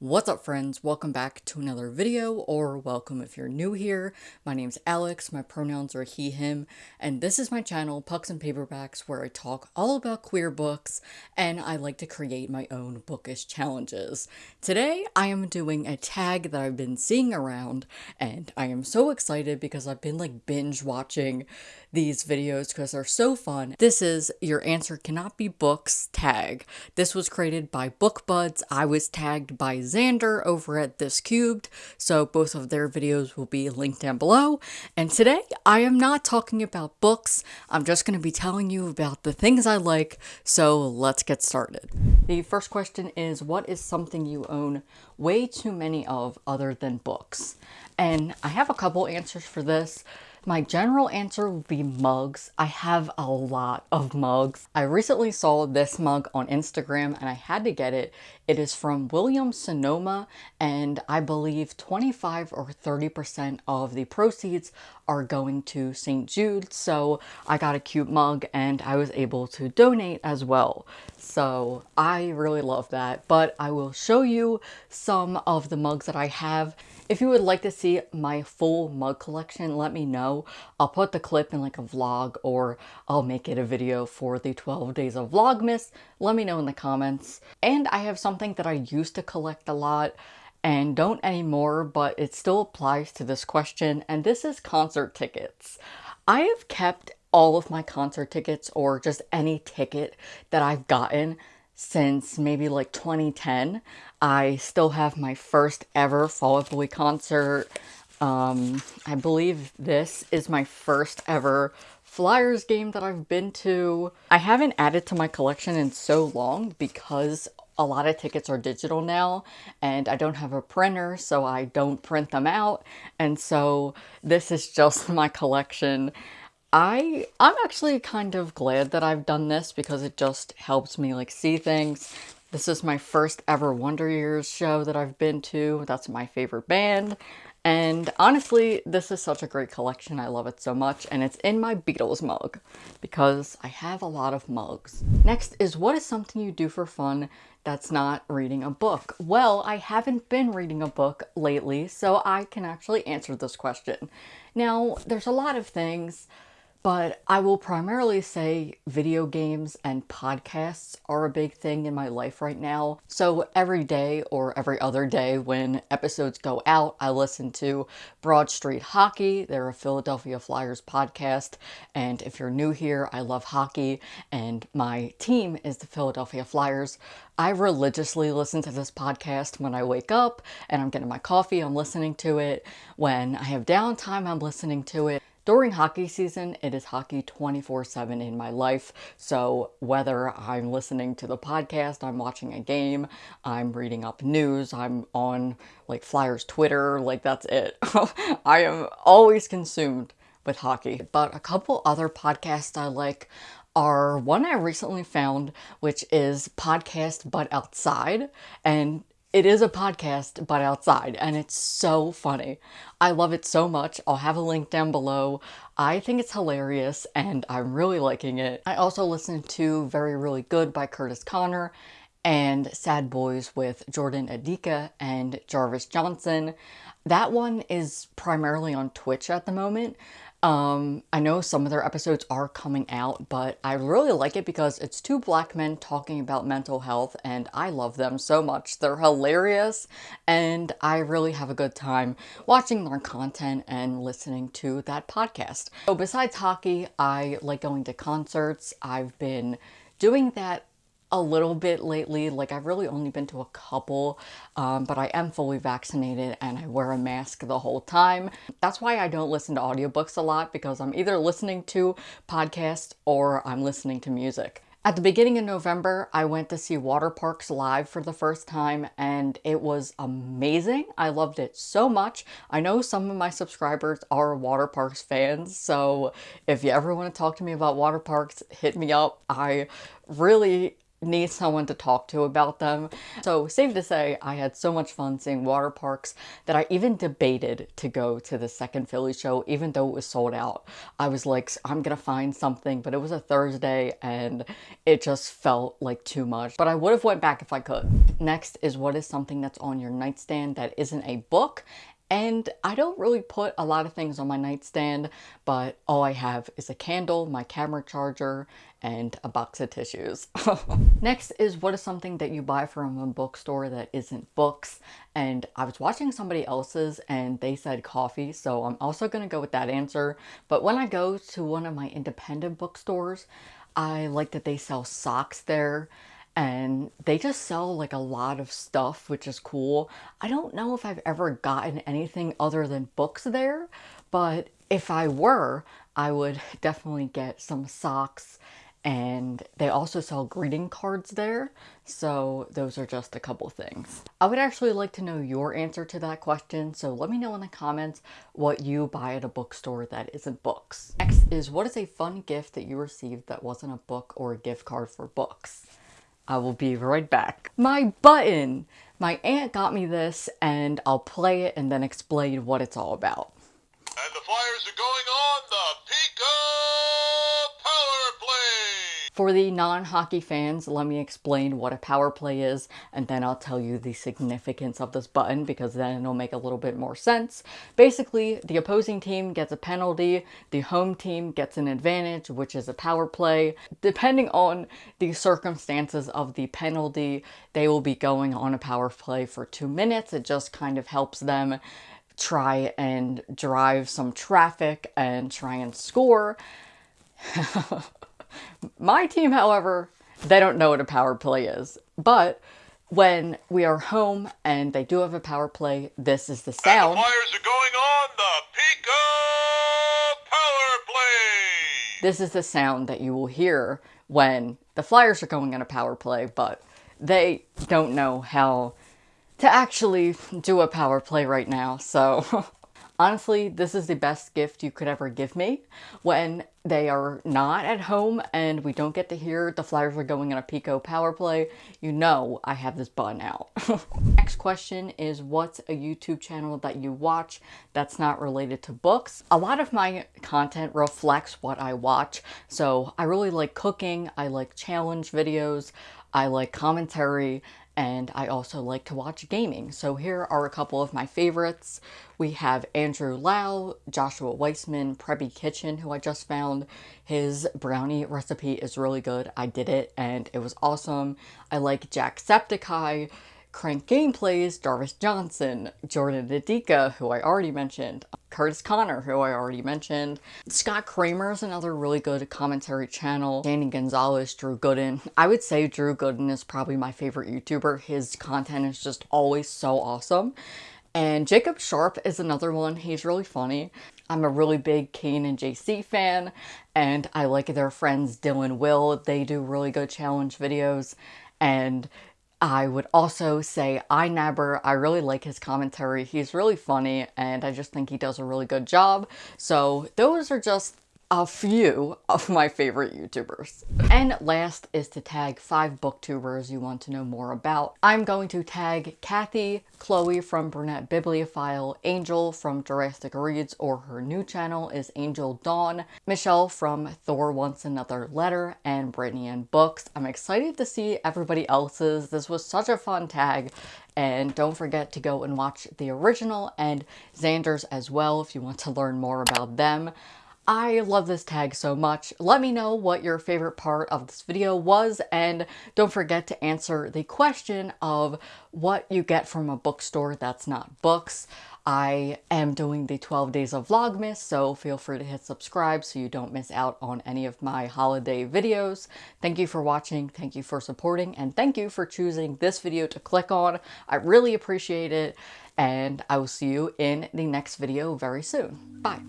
What's up friends? Welcome back to another video or welcome if you're new here. My name's Alex, my pronouns are he, him, and this is my channel Pucks and Paperbacks where I talk all about queer books and I like to create my own bookish challenges. Today I am doing a tag that I've been seeing around and I am so excited because I've been like binge watching these videos because they're so fun. This is Your Answer Cannot Be Books tag. This was created by BookBuds. I was tagged by Xander over at This Cubed, so both of their videos will be linked down below. And today, I am not talking about books. I'm just going to be telling you about the things I like, so let's get started. The first question is, what is something you own way too many of other than books? And I have a couple answers for this. My general answer would be mugs. I have a lot of mugs. I recently saw this mug on Instagram and I had to get it. It is from Williams Sonoma and I believe 25 or 30% of the proceeds are going to St. Jude. So I got a cute mug and I was able to donate as well. So I really love that. But I will show you some of the mugs that I have if you would like to see my full mug collection, let me know. I'll put the clip in like a vlog or I'll make it a video for the 12 days of Vlogmas. Let me know in the comments. And I have something that I used to collect a lot and don't anymore, but it still applies to this question, and this is concert tickets. I have kept all of my concert tickets or just any ticket that I've gotten since maybe like 2010. I still have my first ever Fall Out Boy concert. Um, I believe this is my first ever Flyers game that I've been to. I haven't added to my collection in so long because a lot of tickets are digital now and I don't have a printer so I don't print them out and so this is just my collection I I'm actually kind of glad that I've done this because it just helps me like see things. This is my first ever Wonder Years show that I've been to. That's my favorite band. And honestly, this is such a great collection. I love it so much. And it's in my Beatles mug because I have a lot of mugs. Next is what is something you do for fun that's not reading a book? Well, I haven't been reading a book lately, so I can actually answer this question. Now, there's a lot of things but I will primarily say video games and podcasts are a big thing in my life right now. So every day or every other day when episodes go out, I listen to Broad Street Hockey. They're a Philadelphia Flyers podcast. And if you're new here, I love hockey and my team is the Philadelphia Flyers. I religiously listen to this podcast when I wake up and I'm getting my coffee, I'm listening to it. When I have downtime, I'm listening to it. During hockey season, it is hockey 24-7 in my life. So whether I'm listening to the podcast, I'm watching a game, I'm reading up news, I'm on like Flyers Twitter, like that's it. I am always consumed with hockey. But a couple other podcasts I like are one I recently found, which is Podcast But Outside. And it is a podcast, but outside, and it's so funny. I love it so much. I'll have a link down below. I think it's hilarious, and I'm really liking it. I also listened to Very Really Good by Kurtis Conner, and Sad Boys with Jordan Adika and Jarvis Johnson. That one is primarily on Twitch at the moment, um, I know some of their episodes are coming out, but I really like it because it's two black men talking about mental health and I love them so much. They're hilarious and I really have a good time watching their content and listening to that podcast. So besides hockey, I like going to concerts. I've been doing that a little bit lately. Like I've really only been to a couple, um, but I am fully vaccinated and I wear a mask the whole time. That's why I don't listen to audiobooks a lot because I'm either listening to podcasts or I'm listening to music. At the beginning of November, I went to see Waterparks live for the first time and it was amazing. I loved it so much. I know some of my subscribers are Waterparks fans, so if you ever want to talk to me about Waterparks, hit me up. I really need someone to talk to about them. So safe to say, I had so much fun seeing Waterparks that I even debated to go to the second Philly show, even though it was sold out. I was like, I'm gonna find something, but it was a Thursday and it just felt like too much. But I would have went back if I could. Next is what is something that's on your nightstand that isn't a book and I don't really put a lot of things on my nightstand, but all I have is a candle, my camera charger, and a box of tissues. Next is what is something that you buy from a bookstore that isn't books. And I was watching somebody else's and they said coffee, so I'm also going to go with that answer. But when I go to one of my independent bookstores, I like that they sell socks there and they just sell like a lot of stuff, which is cool. I don't know if I've ever gotten anything other than books there, but if I were, I would definitely get some socks and they also sell greeting cards there. So those are just a couple things. I would actually like to know your answer to that question. So let me know in the comments what you buy at a bookstore that isn't books. Next is what is a fun gift that you received that wasn't a book or a gift card for books? I will be right back. My button! My aunt got me this and I'll play it and then explain what it's all about. And the Flyers are going on For the non-hockey fans, let me explain what a power play is, and then I'll tell you the significance of this button because then it'll make a little bit more sense. Basically, the opposing team gets a penalty, the home team gets an advantage, which is a power play. Depending on the circumstances of the penalty, they will be going on a power play for two minutes. It just kind of helps them try and drive some traffic and try and score. My team, however, they don't know what a power play is. But when we are home and they do have a power play, this is the sound. And the Flyers are going on the PECO Power Play. This is the sound that you will hear when the Flyers are going on a power play, but they don't know how to actually do a power play right now. So Honestly, this is the best gift you could ever give me when they are not at home and we don't get to hear the Flyers are going on a PECO power play. You know I have this button out. Next question is what's a YouTube channel that you watch that's not related to books? A lot of my content reflects what I watch. So I really like cooking. I like challenge videos. I like commentary and I also like to watch gaming. So here are a couple of my favorites. We have Andrew Lau, Joshua Weissman, Preppy Kitchen, who I just found. His brownie recipe is really good. I did it and it was awesome. I like Jacksepticeye, Crank Gameplays, Jarvis Johnson, Jordan Adika, who I already mentioned, Kurtis Conner, who I already mentioned. Scott Kramer is another really good commentary channel. Danny Gonzalez, Drew Gooden. I would say Drew Gooden is probably my favorite YouTuber. His content is just always so awesome. And Jacob Sharp is another one. He's really funny. I'm a really big Kian and JC fan, and I like their friends Dylan Will. They do really good challenge videos, and I would also say I iNabber, I really like his commentary. He's really funny and I just think he does a really good job. So those are just a few of my favorite YouTubers. And last is to tag five booktubers you want to know more about. I'm going to tag Kathy, Chloe from Brunette Bibliophile, Angel from Jurassic Reads or her new channel is Angel Dawn, Michelle from Thor Wants Another Letter, and Brittany and Books. I'm excited to see everybody else's. This was such a fun tag and don't forget to go and watch the original and Xander's as well if you want to learn more about them. I love this tag so much. Let me know what your favorite part of this video was and don't forget to answer the question of what you get from a bookstore that's not books. I am doing the 12 days of Vlogmas, so feel free to hit subscribe so you don't miss out on any of my holiday videos. Thank you for watching, thank you for supporting, and thank you for choosing this video to click on. I really appreciate it, and I will see you in the next video very soon. Bye!